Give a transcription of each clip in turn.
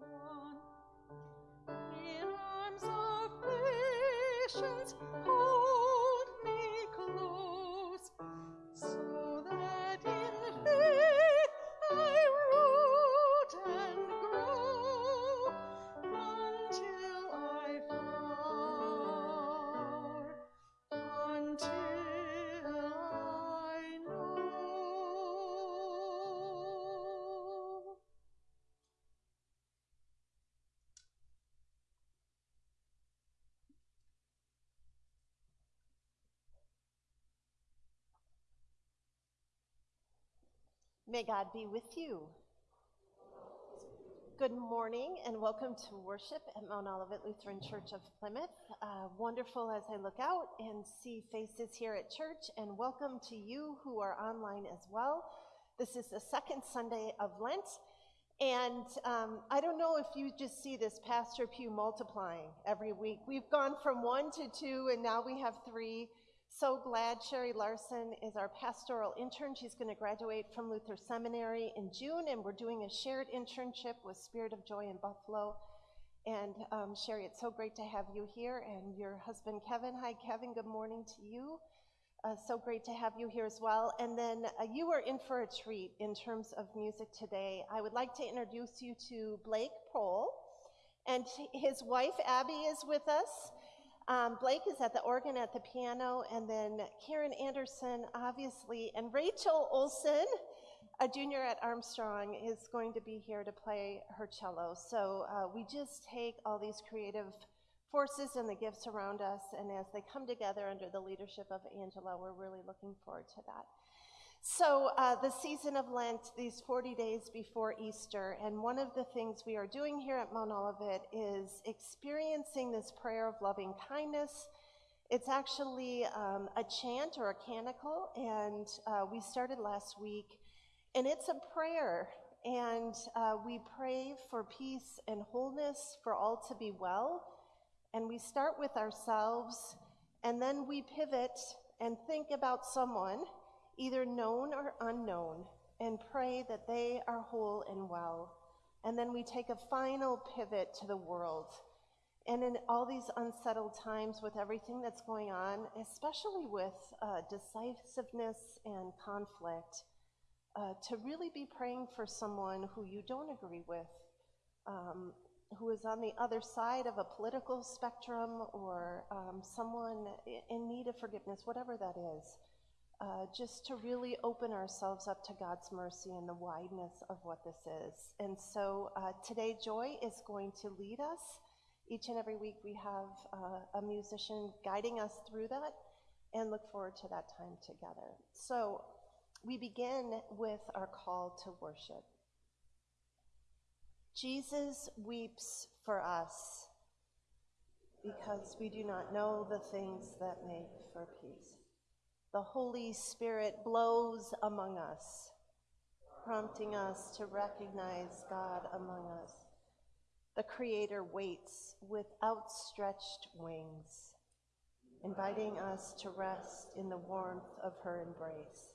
one. In arms of patience, May God be with you. Good morning and welcome to worship at Mount Olivet Lutheran Church of Plymouth. Uh, wonderful as I look out and see faces here at church, and welcome to you who are online as well. This is the second Sunday of Lent, and um, I don't know if you just see this pastor pew multiplying every week. We've gone from one to two, and now we have three. So glad Sherry Larson is our pastoral intern. She's going to graduate from Luther Seminary in June, and we're doing a shared internship with Spirit of Joy in Buffalo. And um, Sherry, it's so great to have you here, and your husband Kevin. Hi, Kevin. Good morning to you. Uh, so great to have you here as well. And then uh, you are in for a treat in terms of music today. I would like to introduce you to Blake Prohl, and his wife Abby is with us. Um, Blake is at the organ, at the piano, and then Karen Anderson, obviously, and Rachel Olson, a junior at Armstrong, is going to be here to play her cello. So uh, we just take all these creative forces and the gifts around us, and as they come together under the leadership of Angela, we're really looking forward to that. So, uh, the season of Lent, these 40 days before Easter, and one of the things we are doing here at Mount Olivet is experiencing this prayer of loving kindness. It's actually um, a chant or a canticle, and uh, we started last week, and it's a prayer. And uh, we pray for peace and wholeness, for all to be well. And we start with ourselves, and then we pivot and think about someone either known or unknown, and pray that they are whole and well. And then we take a final pivot to the world. And in all these unsettled times with everything that's going on, especially with uh, decisiveness and conflict, uh, to really be praying for someone who you don't agree with, um, who is on the other side of a political spectrum, or um, someone in need of forgiveness, whatever that is uh, just to really open ourselves up to God's mercy and the wideness of what this is. And so uh, today, Joy is going to lead us. Each and every week, we have uh, a musician guiding us through that and look forward to that time together. So we begin with our call to worship. Jesus weeps for us because we do not know the things that make for peace the Holy Spirit blows among us, prompting us to recognize God among us. The Creator waits with outstretched wings, inviting us to rest in the warmth of her embrace.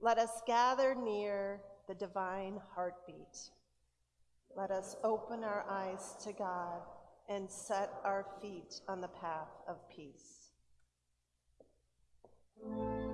Let us gather near the divine heartbeat. Let us open our eyes to God and set our feet on the path of peace. May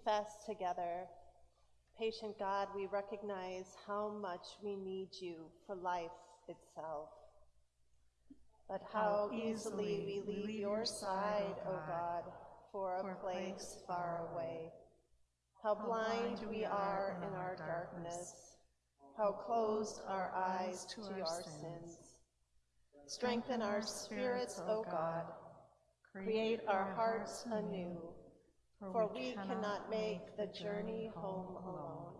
confess together, patient God, we recognize how much we need you for life itself. But how easily we leave your side, O God, for a place far away. How blind we are in our darkness, how closed our eyes to our sins. Strengthen our spirits, O God. Create our hearts anew, for we cannot make the journey home alone.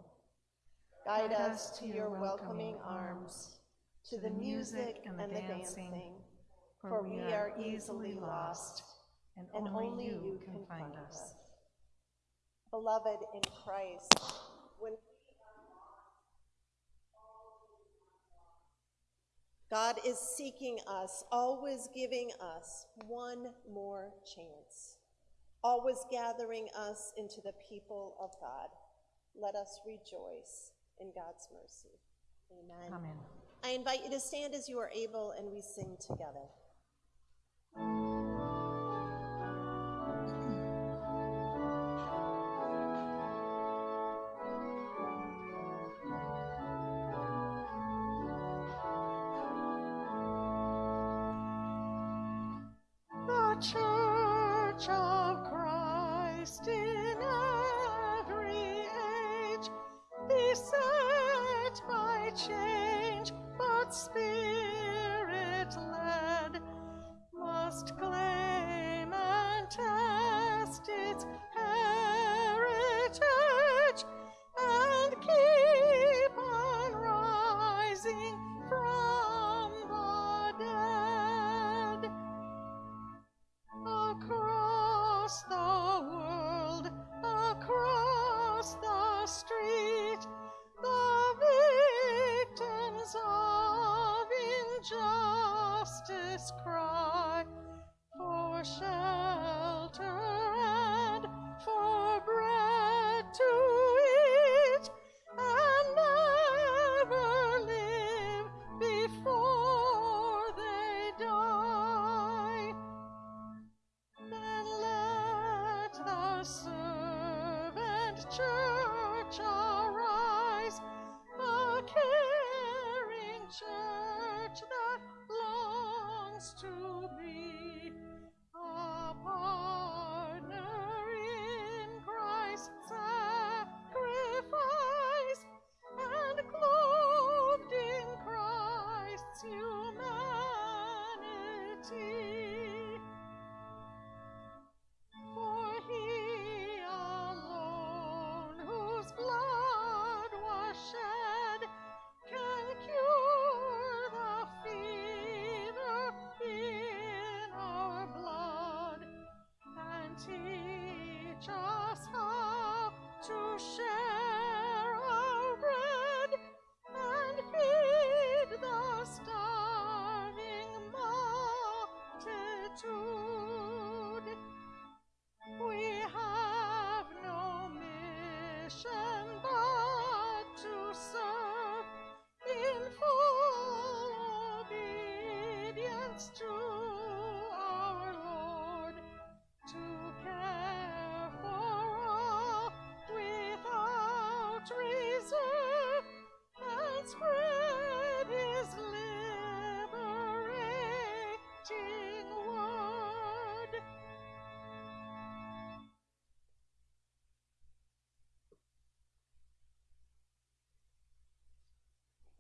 Guide us to your welcoming arms, to the music and the dancing, for we are easily lost, and only you can find us. Beloved in Christ, when God is seeking us, always giving us one more chance, always gathering us into the people of God. Let us rejoice in God's mercy. Amen. Amen. I invite you to stand as you are able and we sing together. To be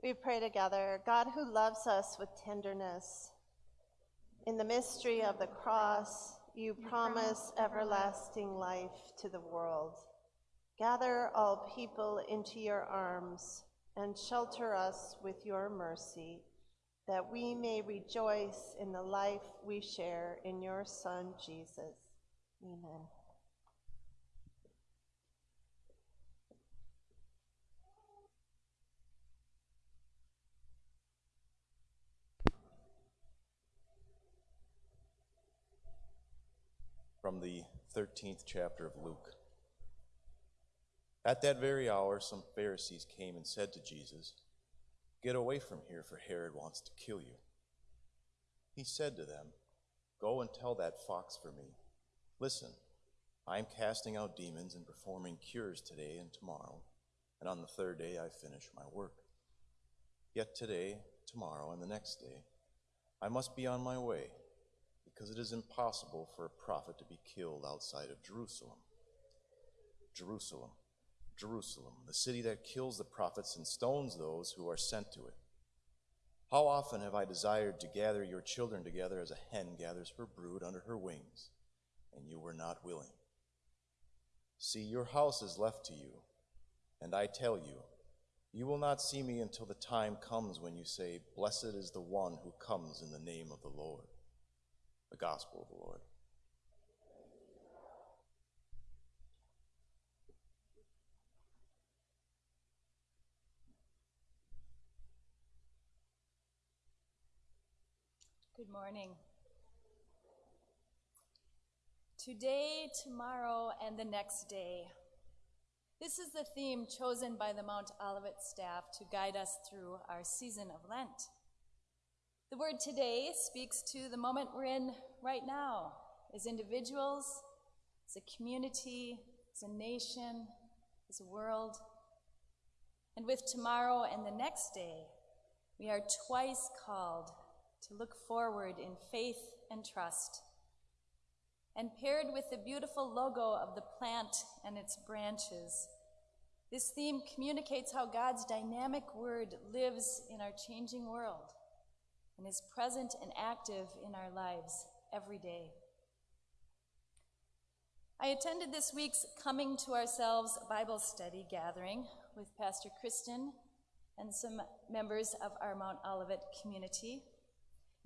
We pray together, God who loves us with tenderness. In the mystery of the cross, you promise everlasting life to the world. Gather all people into your arms and shelter us with your mercy, that we may rejoice in the life we share in your Son, Jesus. Amen. From the 13th chapter of Luke. At that very hour, some Pharisees came and said to Jesus, Get away from here, for Herod wants to kill you. He said to them, Go and tell that fox for me. Listen, I am casting out demons and performing cures today and tomorrow, and on the third day I finish my work. Yet today, tomorrow, and the next day, I must be on my way, because it is impossible for a prophet to be killed outside of Jerusalem. Jerusalem, Jerusalem, the city that kills the prophets and stones those who are sent to it. How often have I desired to gather your children together as a hen gathers her brood under her wings, and you were not willing. See, your house is left to you, and I tell you, you will not see me until the time comes when you say, Blessed is the one who comes in the name of the Lord. The Gospel of the Lord. Good morning. Today, tomorrow, and the next day. This is the theme chosen by the Mount Olivet staff to guide us through our season of Lent. The word today speaks to the moment we're in right now as individuals, as a community, as a nation, as a world. And with tomorrow and the next day, we are twice called to look forward in faith and trust. And paired with the beautiful logo of the plant and its branches, this theme communicates how God's dynamic word lives in our changing world and is present and active in our lives every day. I attended this week's Coming to Ourselves Bible study gathering with Pastor Kristen and some members of our Mount Olivet community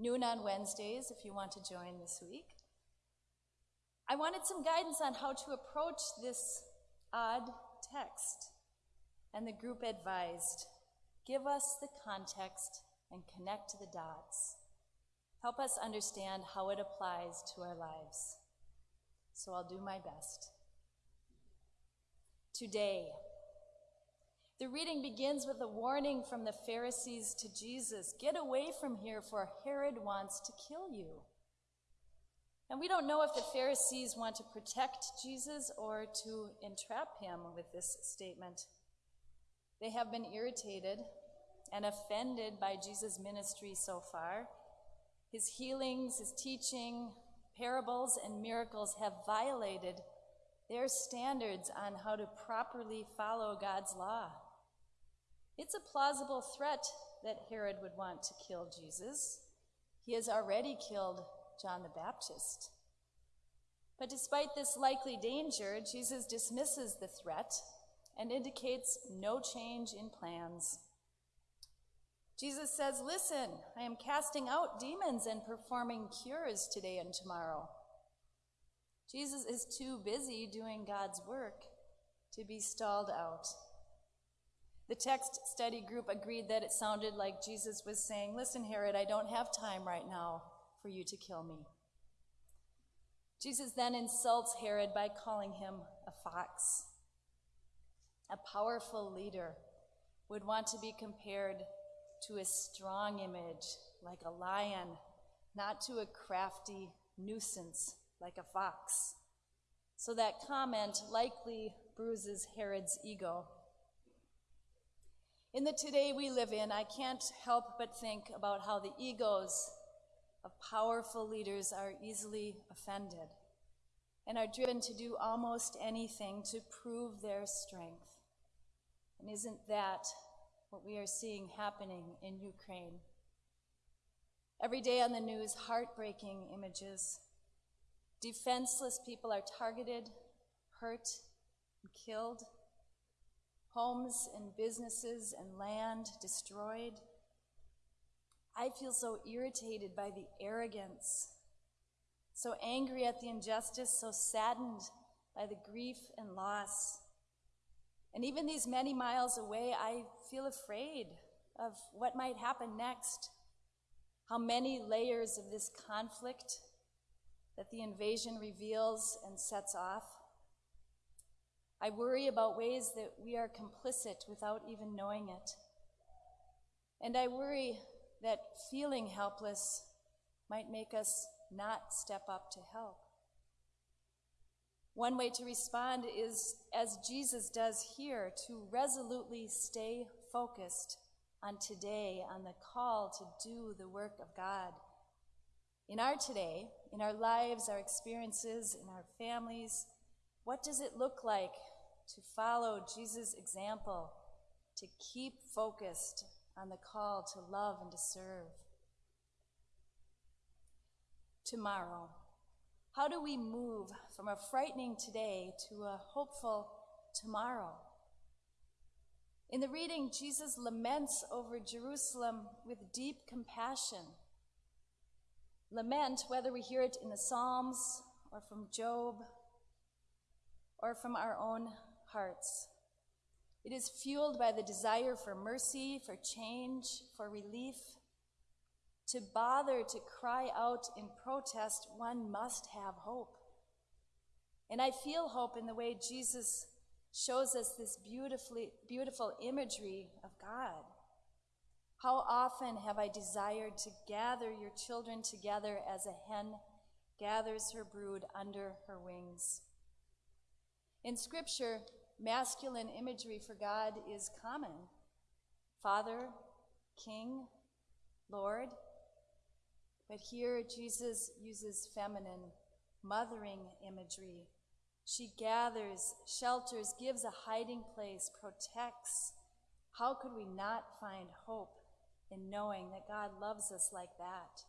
noon on Wednesdays if you want to join this week. I wanted some guidance on how to approach this odd text, and the group advised give us the context and connect the dots. Help us understand how it applies to our lives. So I'll do my best. Today, the reading begins with a warning from the Pharisees to Jesus Get away from here, for Herod wants to kill you. And we don't know if the Pharisees want to protect Jesus or to entrap him with this statement. They have been irritated and offended by Jesus' ministry so far. His healings, his teaching, parables, and miracles have violated their standards on how to properly follow God's law. It's a plausible threat that Herod would want to kill Jesus. He has already killed John the Baptist. But despite this likely danger, Jesus dismisses the threat and indicates no change in plans. Jesus says, Listen, I am casting out demons and performing cures today and tomorrow. Jesus is too busy doing God's work to be stalled out. The text study group agreed that it sounded like Jesus was saying, Listen, Herod, I don't have time right now for you to kill me. Jesus then insults Herod by calling him a fox. A powerful leader would want to be compared to a strong image like a lion, not to a crafty nuisance like a fox. So that comment likely bruises Herod's ego. In the today we live in, I can't help but think about how the egos of powerful leaders are easily offended and are driven to do almost anything to prove their strength. And isn't that what we are seeing happening in Ukraine? Every day on the news, heartbreaking images. Defenseless people are targeted, hurt, and killed homes and businesses and land destroyed. I feel so irritated by the arrogance, so angry at the injustice, so saddened by the grief and loss. And even these many miles away, I feel afraid of what might happen next. How many layers of this conflict that the invasion reveals and sets off. I worry about ways that we are complicit without even knowing it. And I worry that feeling helpless might make us not step up to help. One way to respond is, as Jesus does here, to resolutely stay focused on today, on the call to do the work of God. In our today, in our lives, our experiences, in our families, what does it look like to follow Jesus' example, to keep focused on the call to love and to serve? Tomorrow, how do we move from a frightening today to a hopeful tomorrow? In the reading, Jesus laments over Jerusalem with deep compassion. Lament, whether we hear it in the Psalms or from Job or from our own hearts. It is fueled by the desire for mercy, for change, for relief. To bother to cry out in protest, one must have hope. And I feel hope in the way Jesus shows us this beautifully, beautiful imagery of God. How often have I desired to gather your children together as a hen gathers her brood under her wings? In Scripture, masculine imagery for God is common Father, King, Lord. But here Jesus uses feminine, mothering imagery. She gathers, shelters, gives a hiding place, protects. How could we not find hope in knowing that God loves us like that?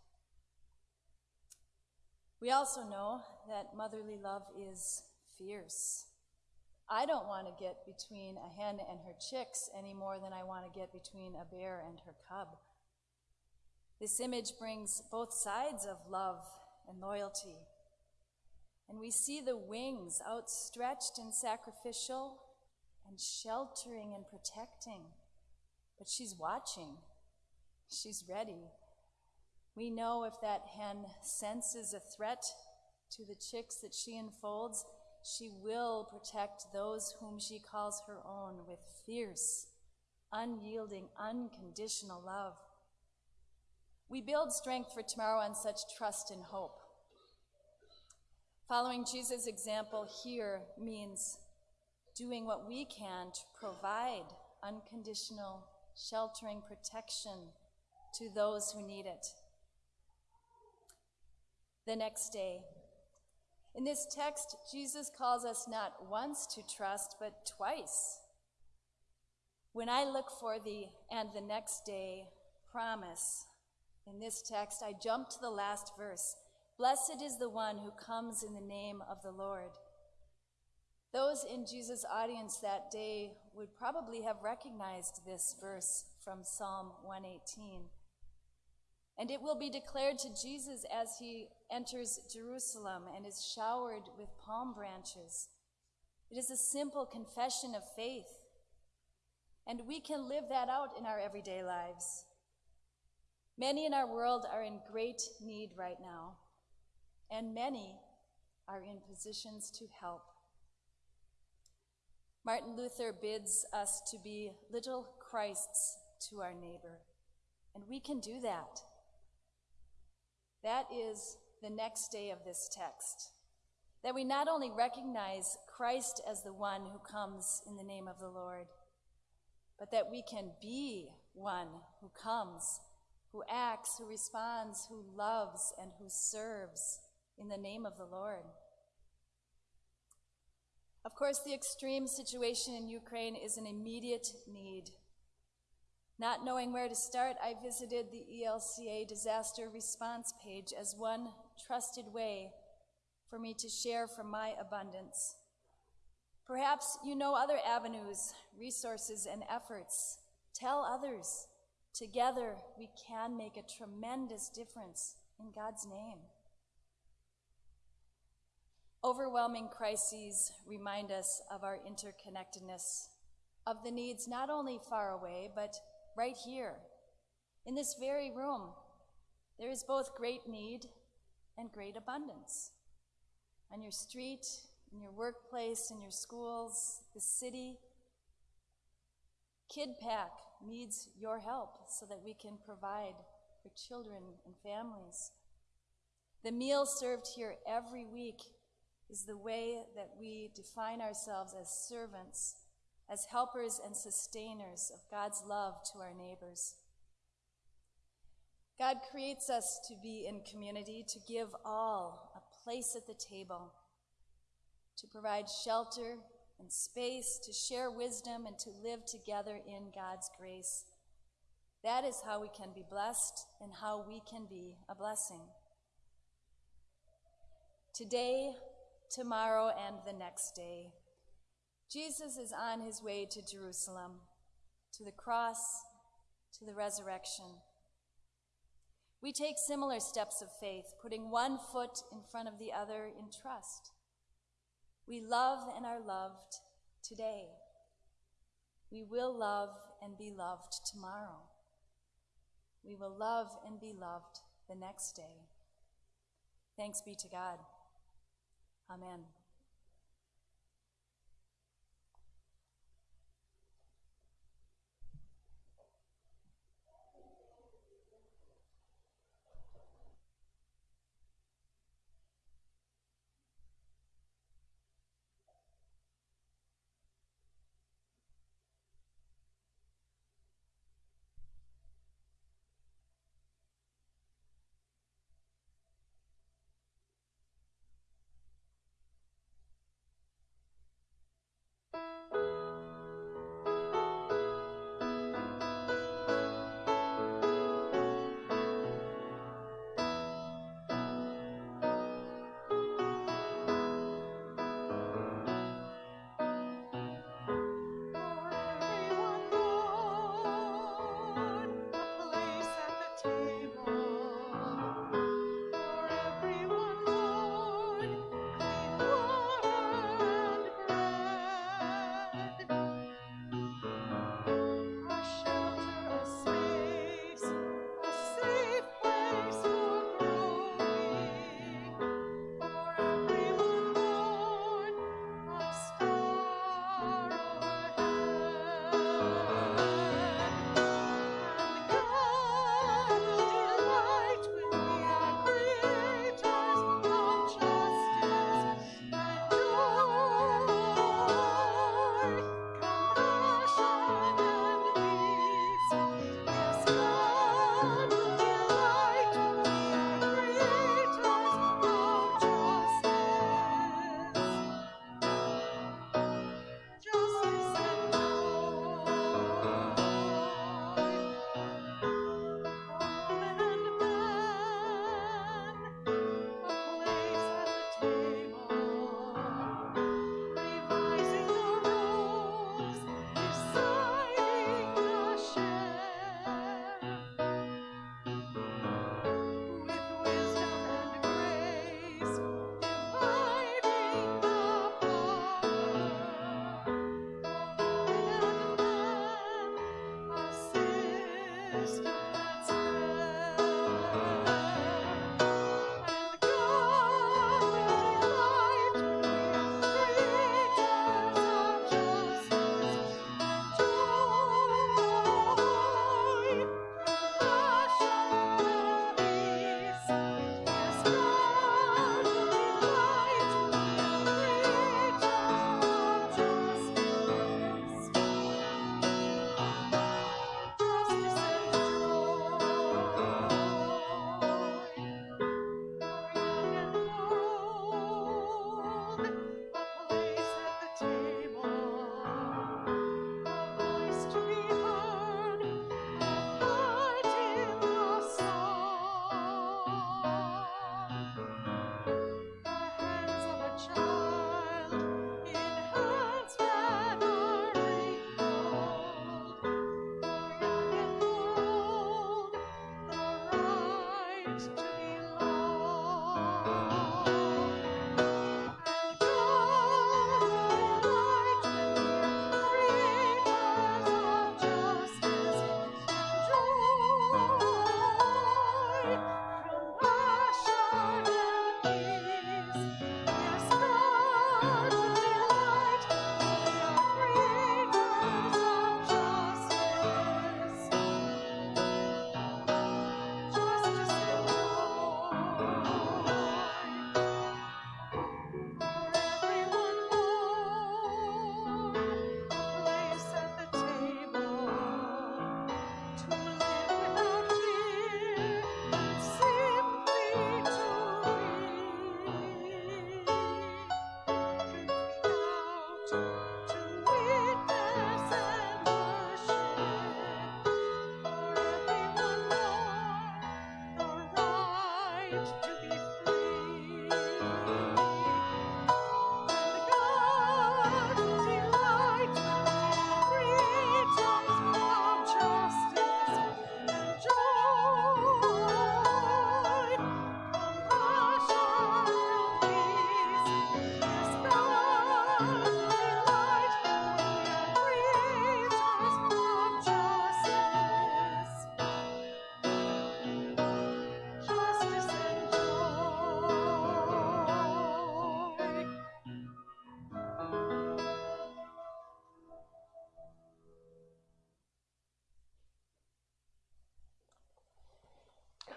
We also know that motherly love is fierce. I don't want to get between a hen and her chicks any more than I want to get between a bear and her cub. This image brings both sides of love and loyalty. And we see the wings outstretched and sacrificial and sheltering and protecting. But she's watching, she's ready. We know if that hen senses a threat to the chicks that she enfolds, she will protect those whom she calls her own with fierce, unyielding, unconditional love. We build strength for tomorrow on such trust and hope. Following Jesus' example here means doing what we can to provide unconditional, sheltering protection to those who need it. The next day, in this text, Jesus calls us not once to trust, but twice. When I look for the and the next day promise in this text, I jump to the last verse. Blessed is the one who comes in the name of the Lord. Those in Jesus' audience that day would probably have recognized this verse from Psalm 118. And it will be declared to Jesus as he enters Jerusalem and is showered with palm branches. It is a simple confession of faith. And we can live that out in our everyday lives. Many in our world are in great need right now, and many are in positions to help. Martin Luther bids us to be little Christs to our neighbor, and we can do that. That is the next day of this text. That we not only recognize Christ as the one who comes in the name of the Lord, but that we can be one who comes, who acts, who responds, who loves, and who serves in the name of the Lord. Of course, the extreme situation in Ukraine is an immediate need not knowing where to start, I visited the ELCA disaster response page as one trusted way for me to share from my abundance. Perhaps you know other avenues, resources, and efforts. Tell others. Together, we can make a tremendous difference in God's name. Overwhelming crises remind us of our interconnectedness, of the needs not only far away, but right here, in this very room, there is both great need and great abundance. On your street, in your workplace, in your schools, the city, KidPack needs your help so that we can provide for children and families. The meal served here every week is the way that we define ourselves as servants, as helpers and sustainers of God's love to our neighbors. God creates us to be in community, to give all a place at the table, to provide shelter and space, to share wisdom, and to live together in God's grace. That is how we can be blessed and how we can be a blessing. Today, tomorrow, and the next day, Jesus is on his way to Jerusalem, to the cross, to the resurrection. We take similar steps of faith, putting one foot in front of the other in trust. We love and are loved today. We will love and be loved tomorrow. We will love and be loved the next day. Thanks be to God. Amen.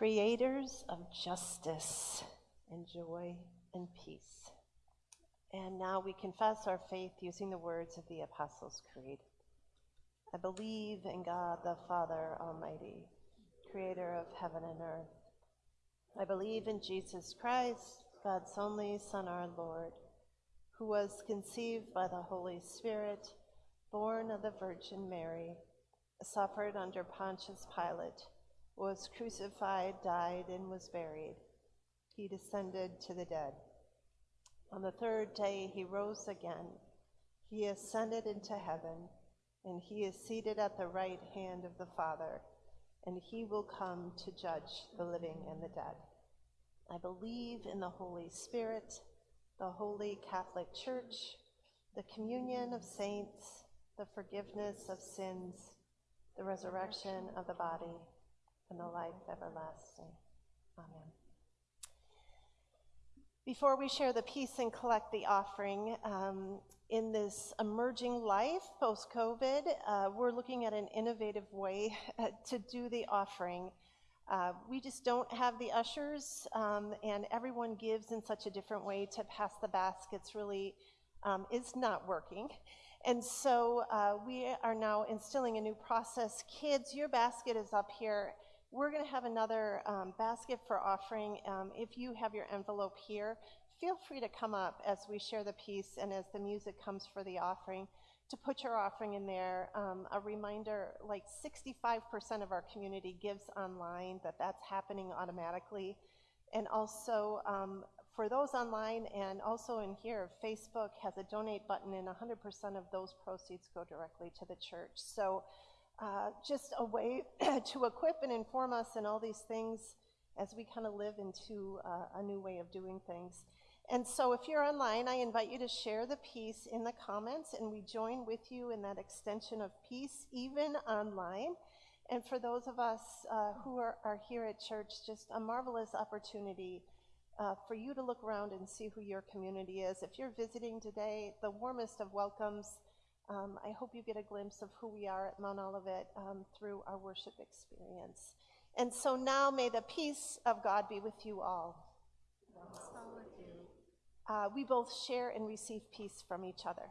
Creators of justice and joy and peace. And now we confess our faith using the words of the Apostles' Creed. I believe in God the Father Almighty, creator of heaven and earth. I believe in Jesus Christ, God's only Son, our Lord, who was conceived by the Holy Spirit, born of the Virgin Mary, suffered under Pontius Pilate, was crucified, died, and was buried. He descended to the dead. On the third day he rose again. He ascended into heaven, and he is seated at the right hand of the Father, and he will come to judge the living and the dead. I believe in the Holy Spirit, the holy Catholic Church, the communion of saints, the forgiveness of sins, the resurrection of the body, and the life everlasting. Amen. Before we share the peace and collect the offering, um, in this emerging life post COVID, uh, we're looking at an innovative way uh, to do the offering. Uh, we just don't have the ushers, um, and everyone gives in such a different way to pass the baskets, really um, is not working. And so uh, we are now instilling a new process. Kids, your basket is up here. We're going to have another um, basket for offering. Um, if you have your envelope here, feel free to come up as we share the peace and as the music comes for the offering to put your offering in there. Um, a reminder, like 65% of our community gives online, that that's happening automatically. And also, um, for those online and also in here, Facebook has a donate button and 100% of those proceeds go directly to the church. So uh, just a way to equip and inform us in all these things as we kind of live into uh, a new way of doing things. And so if you're online, I invite you to share the peace in the comments, and we join with you in that extension of peace, even online. And for those of us uh, who are, are, here at church, just a marvelous opportunity uh, for you to look around and see who your community is. If you're visiting today, the warmest of welcomes. Um, I hope you get a glimpse of who we are at Mount Olivet um, through our worship experience. And so now may the peace of God be with you all. Uh, we both share and receive peace from each other.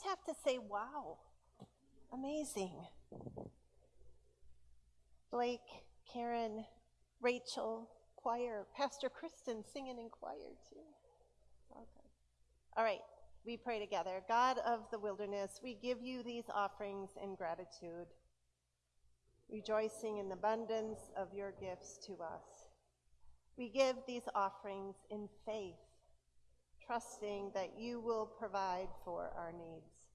Just have to say, wow, amazing. Blake, Karen, Rachel, choir, Pastor Kristen singing in choir too. Okay. All right, we pray together. God of the wilderness, we give you these offerings in gratitude, rejoicing in the abundance of your gifts to us. We give these offerings in faith, trusting that you will provide for our needs.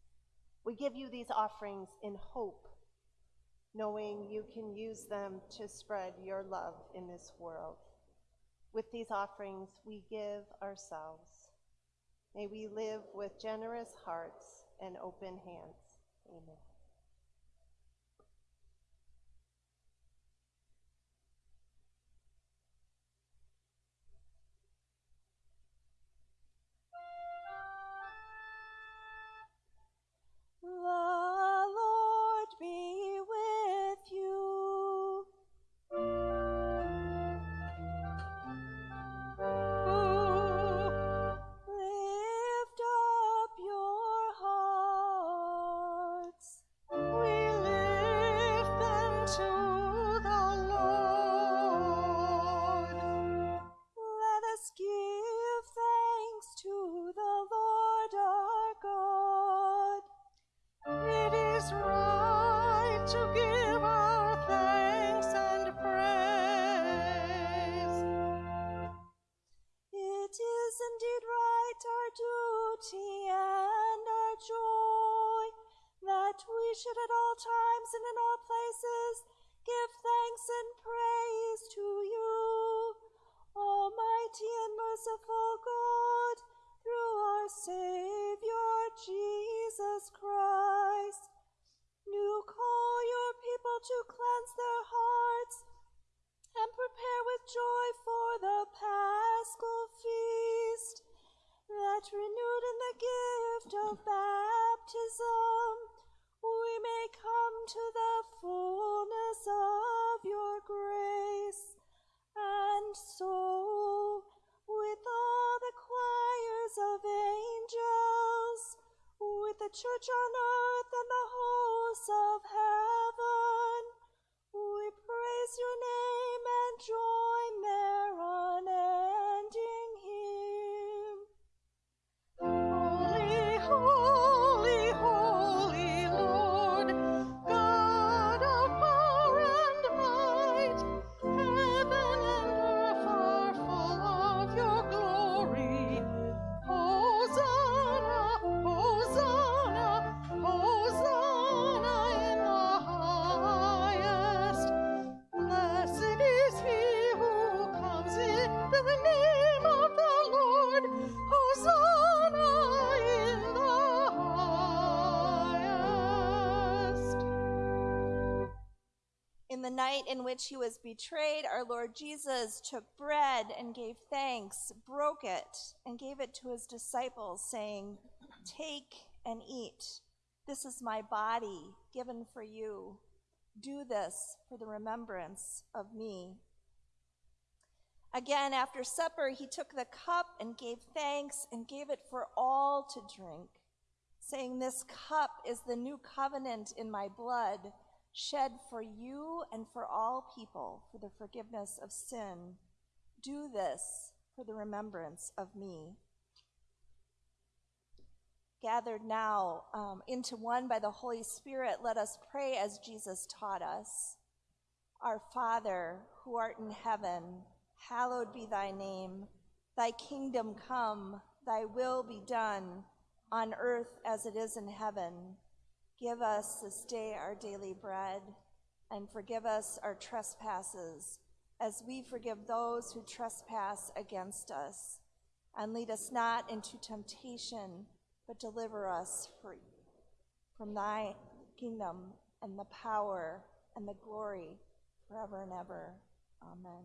We give you these offerings in hope, knowing you can use them to spread your love in this world. With these offerings, we give ourselves. May we live with generous hearts and open hands. Amen. Right of angels, with the church on which he was betrayed, our Lord Jesus took bread and gave thanks, broke it, and gave it to his disciples, saying, Take and eat. This is my body given for you. Do this for the remembrance of me. Again, after supper, he took the cup and gave thanks and gave it for all to drink, saying, This cup is the new covenant in my blood, shed for you and for all people for the forgiveness of sin. Do this for the remembrance of me. Gathered now um, into one by the Holy Spirit, let us pray as Jesus taught us. Our Father, who art in heaven, hallowed be thy name. Thy kingdom come, thy will be done, on earth as it is in heaven. Give us this day our daily bread, and forgive us our trespasses, as we forgive those who trespass against us. And lead us not into temptation, but deliver us free from thy kingdom and the power and the glory forever and ever. Amen.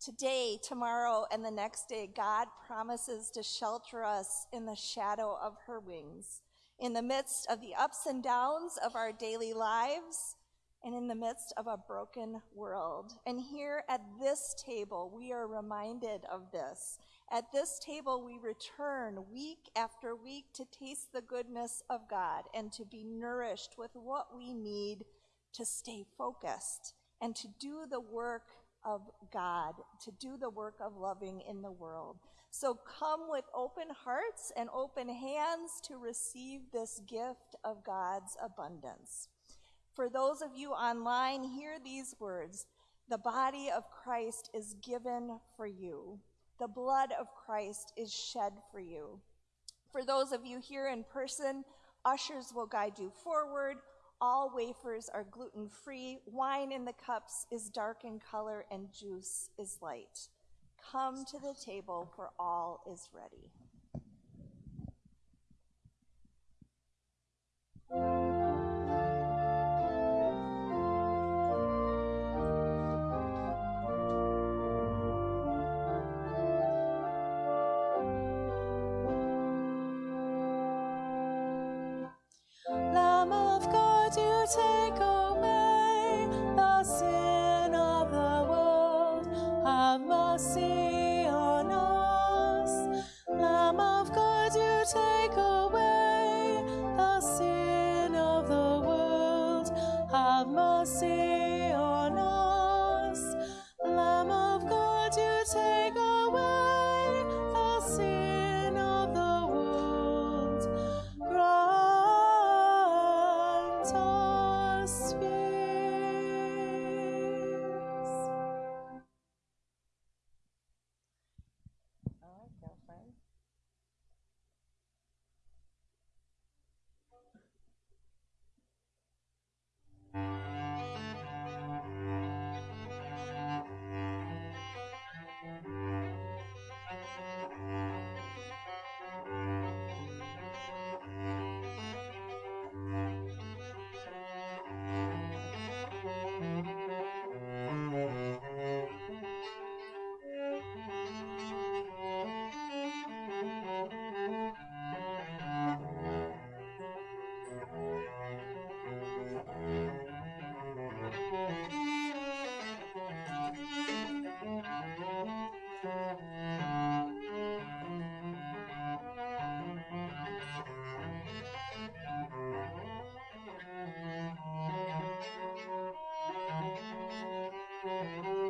Today, tomorrow, and the next day, God promises to shelter us in the shadow of her wings, in the midst of the ups and downs of our daily lives, and in the midst of a broken world. And here at this table, we are reminded of this. At this table, we return week after week to taste the goodness of God and to be nourished with what we need to stay focused and to do the work of God, to do the work of loving in the world. So come with open hearts and open hands to receive this gift of God's abundance. For those of you online, hear these words The body of Christ is given for you, the blood of Christ is shed for you. For those of you here in person, ushers will guide you forward. All wafers are gluten free. Wine in the cups is dark in color, and juice is light. Come to the table, for all is ready.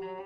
Thank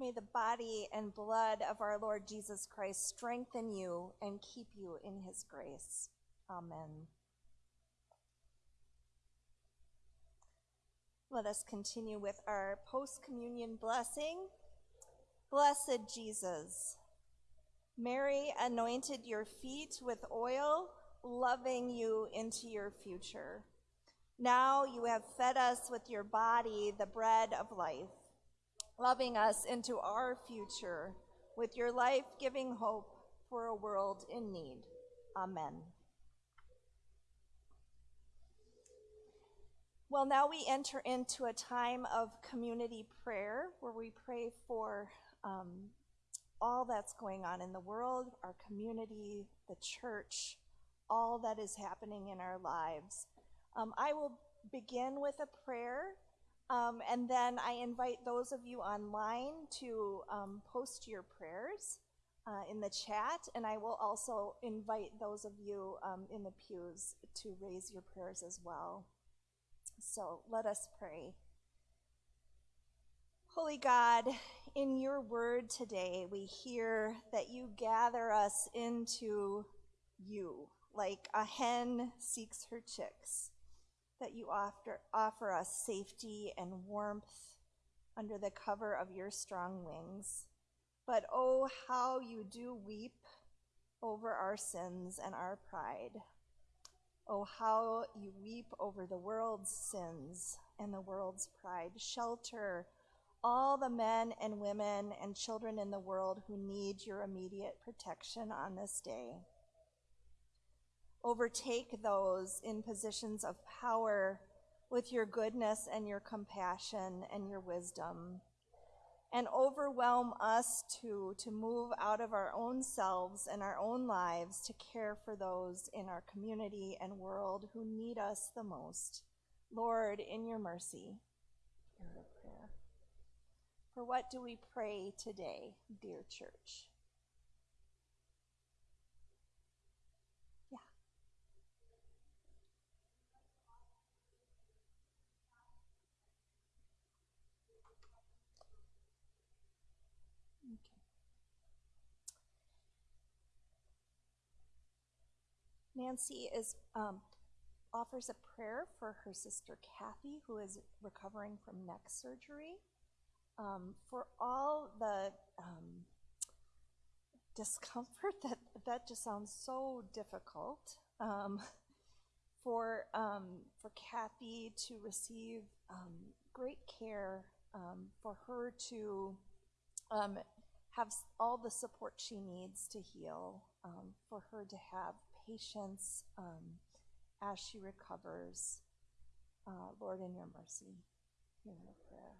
May the body and blood of our Lord Jesus Christ strengthen you and keep you in his grace. Amen. Let us continue with our post communion blessing. Blessed Jesus, Mary anointed your feet with oil, loving you into your future. Now you have fed us with your body, the bread of life, loving us into our future with your life giving hope for a world in need. Amen. Well, now we enter into a time of community prayer where we pray for um, all that's going on in the world, our community, the church, all that is happening in our lives. Um, I will begin with a prayer, um, and then I invite those of you online to um, post your prayers uh, in the chat, and I will also invite those of you um, in the pews to raise your prayers as well. So let us pray. Holy God, in your word today, we hear that you gather us into you like a hen seeks her chicks, that you offer, offer us safety and warmth under the cover of your strong wings. But oh, how you do weep over our sins and our pride. Oh, how you weep over the world's sins and the world's pride. Shelter all the men and women and children in the world who need your immediate protection on this day. Overtake those in positions of power with your goodness and your compassion and your wisdom. And overwhelm us too to move out of our own selves and our own lives to care for those in our community and world who need us the most. Lord, in your mercy, hear our prayer. For what do we pray today, dear church? Yeah. Okay. Nancy is um, offers a prayer for her sister Kathy, who is recovering from neck surgery. Um, for all the um, discomfort that that just sounds so difficult. Um, for um, for Kathy to receive um, great care, for her to have all the support she needs to heal, for her to have patience um, as she recovers. Uh, Lord, in your mercy, hear her prayer.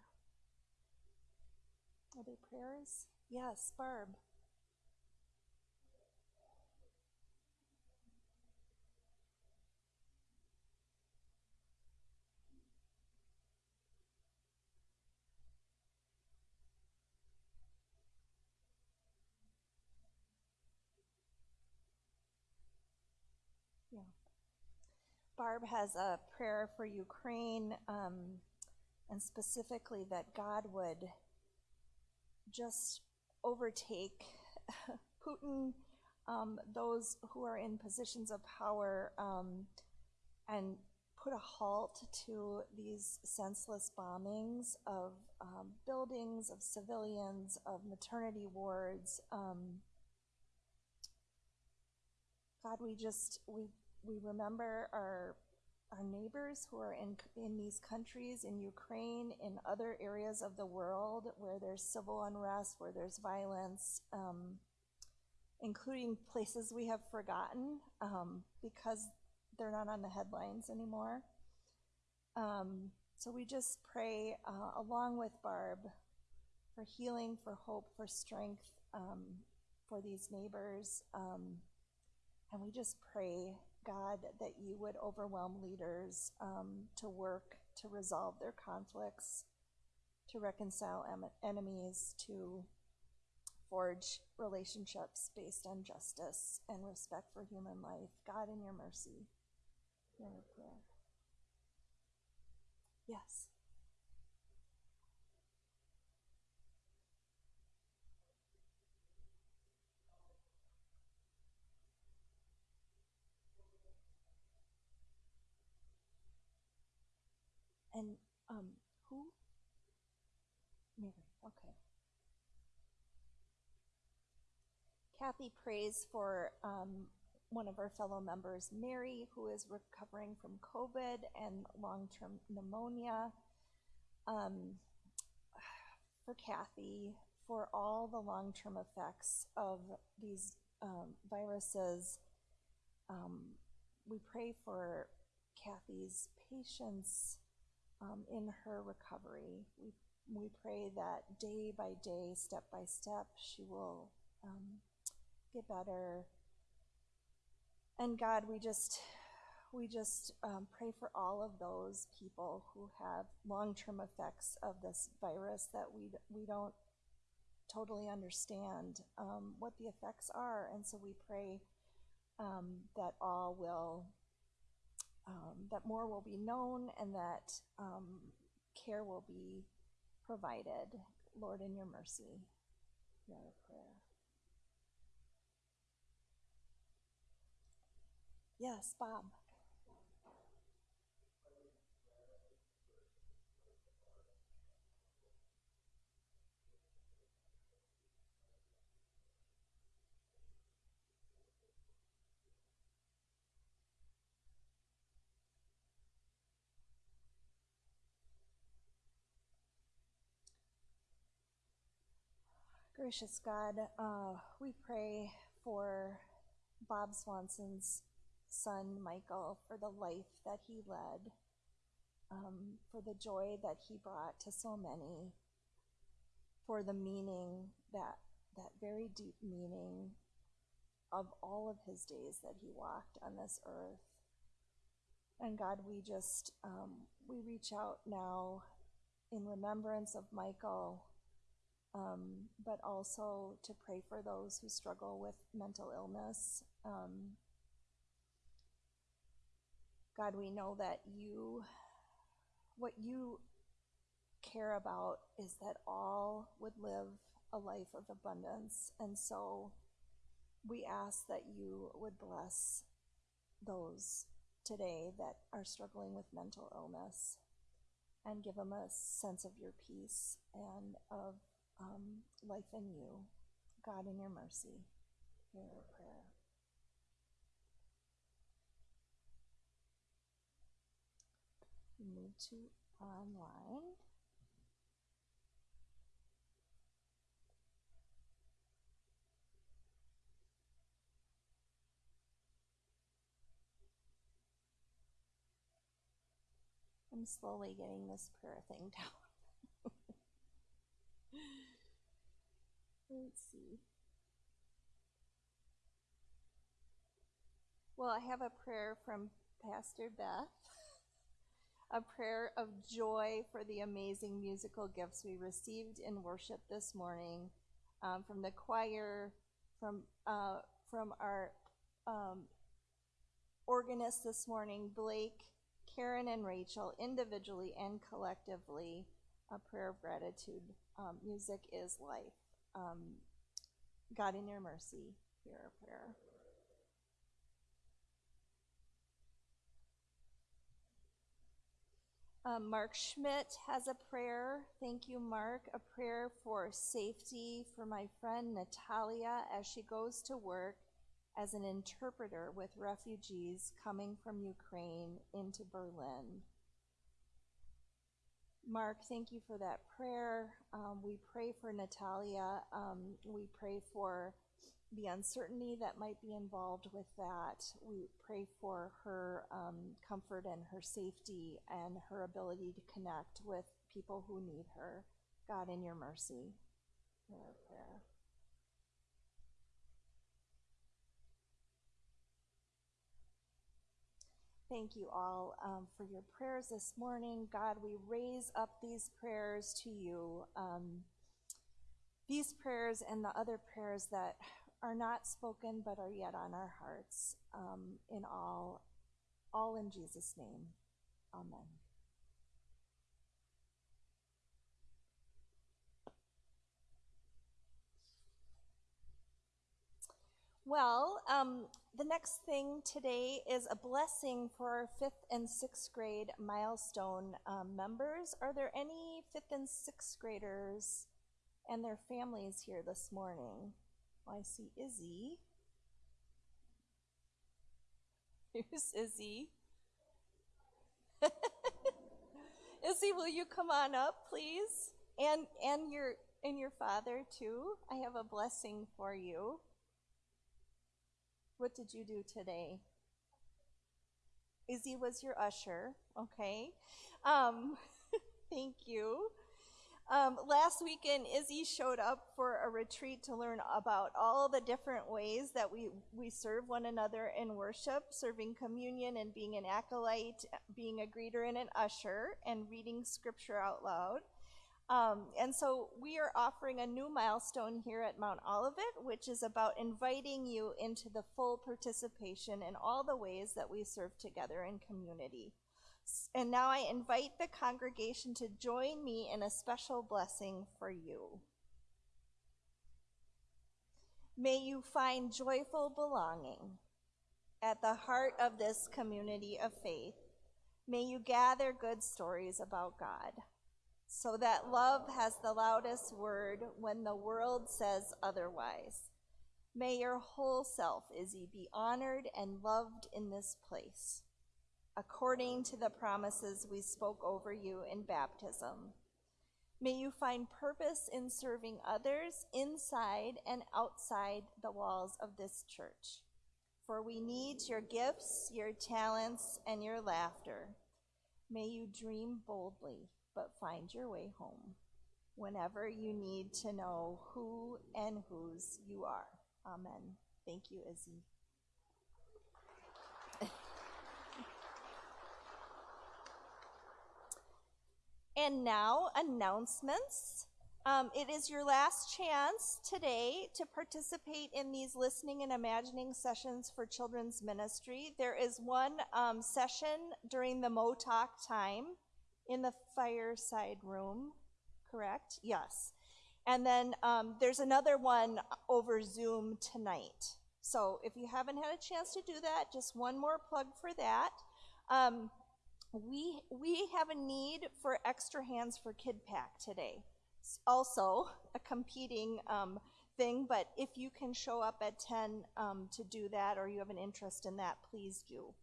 Other prayers? Yes, Barb. Barb has a prayer for Ukraine, um, and specifically that God would just overtake Putin, um, those who are in positions of power, um, and put a halt to these senseless bombings of um, buildings, of civilians, of maternity wards. Um, God, we just we we remember our our neighbors who are in in these countries, in Ukraine, in other areas of the world where there's civil unrest, where there's violence, um, including places we have forgotten um, because they're not on the headlines anymore. Um, so we just pray uh, along with Barb for healing, for hope, for strength um, for these neighbors. Um, and we just pray, God, that you would overwhelm leaders um, to work to resolve their conflicts, to reconcile em- enemies, to forge relationships based on justice and respect for human life. God, in your mercy, hear prayer. Yes. And um, who? Mary. Okay. Kathy prays for um, one of our fellow members, Mary, who is recovering from COVID and long term pneumonia. Um, for Kathy, for all the long term effects of these um, viruses. Um, we pray for Kathy's patience um, in her recovery. We, we pray that day by day, step by step, she will um, get better. And God, we just we just um, pray for all of those people who have long-term effects of this virus that we we don't totally understand um, what the effects are, and so we pray um, that all will um, that more will be known and that um, care will be provided. Lord, in your mercy, hear our prayer. Yes, Bob. Gracious God, uh, we pray for Bob Swanson's son, Michael, for the life that he led, um, for the joy that he brought to so many, for the meaning that that very deep meaning of all of his days that he walked on this earth. And God, we just um, we reach out now in remembrance of Michael um, but also to pray for those who struggle with mental illness. Um, God, we know that you, what you care about is that all would live a life of abundance. And so we ask that you would bless those today that are struggling with mental illness and give them a sense of your peace and of um, life in you. God, in your mercy, hear our prayer. Move to online. I'm slowly getting this prayer thing down. Let's see. Well, I have a prayer from Pastor Beth, a prayer of joy for the amazing musical gifts we received in worship this morning um, from the choir, from uh, from our um, organist this morning, Blake, Karen, and Rachel, individually and collectively. A prayer of gratitude. Um, music is life. Um, God, in your mercy, hear our prayer. Um, Mark Schmidt has a prayer. Thank you, Mark. A prayer for safety for my friend Natalia as she goes to work as an interpreter with refugees coming from Ukraine into Berlin. Mark, thank you for that prayer. Um, we pray for Natalia. Um, we pray for the uncertainty that might be involved with that. We pray for her um, comfort and her safety and her ability to connect with people who need her. God, in your mercy, our prayer. Thank you all um, for your prayers this morning. God, we raise up these prayers to you. Um, these prayers and the other prayers that are not spoken but are yet on our hearts um, in all, all in Jesus' name. Amen. Well, um, the next thing today is a blessing for our fifth and sixth grade milestone um, members. Are there any fifth and sixth graders and their families here this morning? Well, I see Izzy. Here's Izzy. Izzy, will you come on up, please? And and your and your father too. I have a blessing for you. What did you do today? Izzy was your usher, okay? Um, thank you. Um, last weekend, Izzy showed up for a retreat to learn about all the different ways that we, we serve one another in worship, serving communion and being an acolyte, being a greeter and an usher, and reading scripture out loud. Um, and so we are offering a new milestone here at Mount Olivet, which is about inviting you into the full participation in all the ways that we serve together in community. And now I invite the congregation to join me in a special blessing for you. May you find joyful belonging at the heart of this community of faith. May you gather good stories about God so that love has the loudest word when the world says otherwise. May your whole self, Izzy, be honored and loved in this place, according to the promises we spoke over you in baptism. May you find purpose in serving others inside and outside the walls of this church. For we need your gifts, your talents, and your laughter. May you dream boldly but find your way home whenever you need to know who and whose you are. Amen. Thank you, Izzy. and now, announcements. Um, it is your last chance today to participate in these listening and imagining sessions for children's ministry. There is one um, session during the MOTOC time in the fireside room, correct? Yes. And then um, there's another one over Zoom tonight. So if you haven't had a chance to do that, just one more plug for that. Um, we we have a need for extra hands for Kid Pack today. It's also a competing um, thing, but if you can show up at 10 um, to do that or you have an interest in that, please do.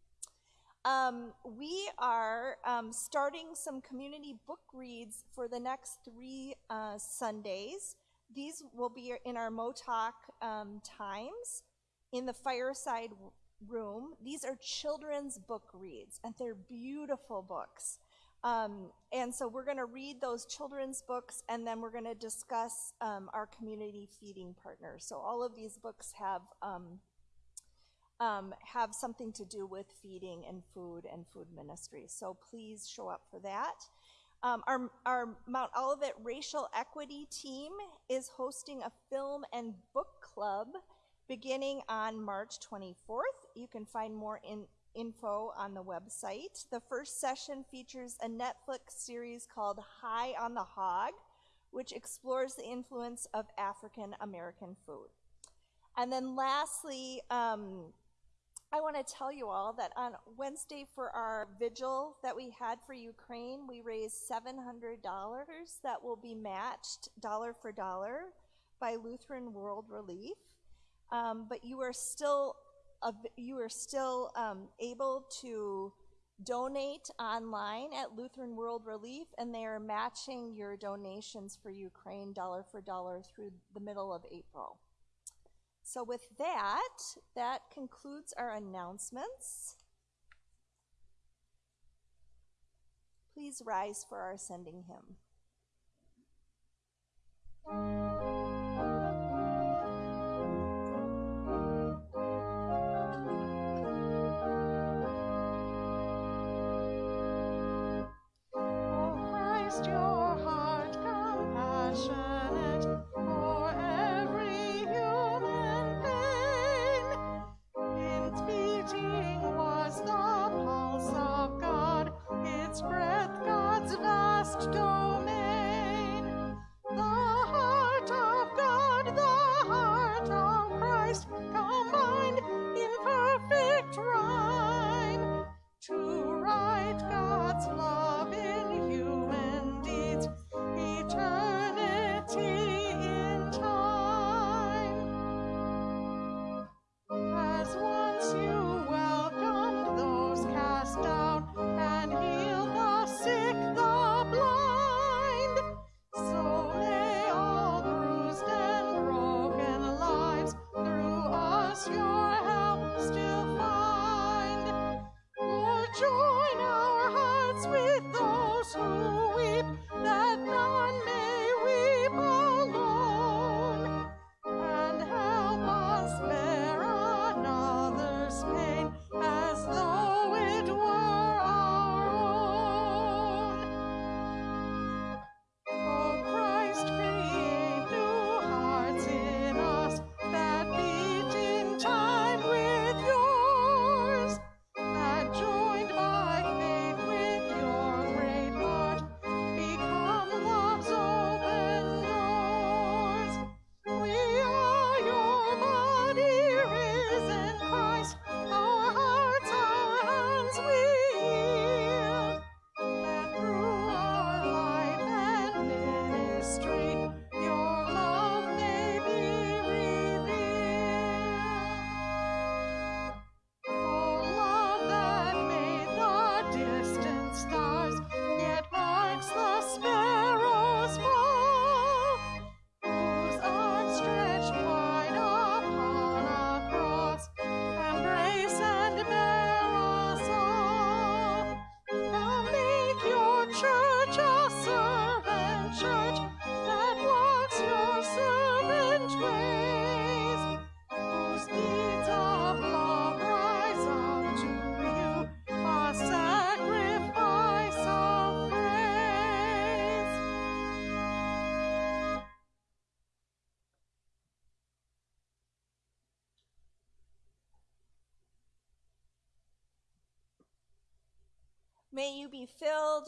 Um, we are um, starting some community book reads for the next three uh, Sundays. These will be in our MOTOC um, times in the fireside room. These are children's book reads, and they're beautiful books. Um, and so we're going to read those children's books, and then we're going to discuss um, our community feeding partners. So all of these books have um, have something to do with feeding and food and food ministry. So please show up for that. Um, our, our Mount Olivet Racial Equity team is hosting a film and book club beginning on March 24th. You can find more in, info on the website. The first session features a Netflix series called High on the Hog, which explores the influence of African American food. And then lastly, um, I want to tell you all that on Wednesday for our vigil that we had for Ukraine, we raised $700 that will be matched dollar for dollar by Lutheran World Relief. Um, but you are still you are still um, able to donate online at Lutheran World Relief, and they are matching your donations for Ukraine dollar for dollar through the middle of April. So with that, that concludes our announcements. Please rise for our sending hymn. Oh, breath God's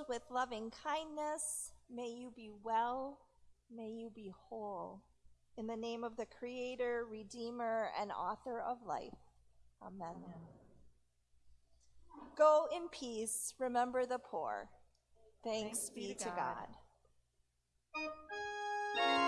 with loving kindness. May you be well. May you be whole. In the name of the Creator, Redeemer, and Author of life. Amen. Amen. Go in peace. Remember the poor. Thanks, Thanks be, be to God. God.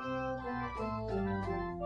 Música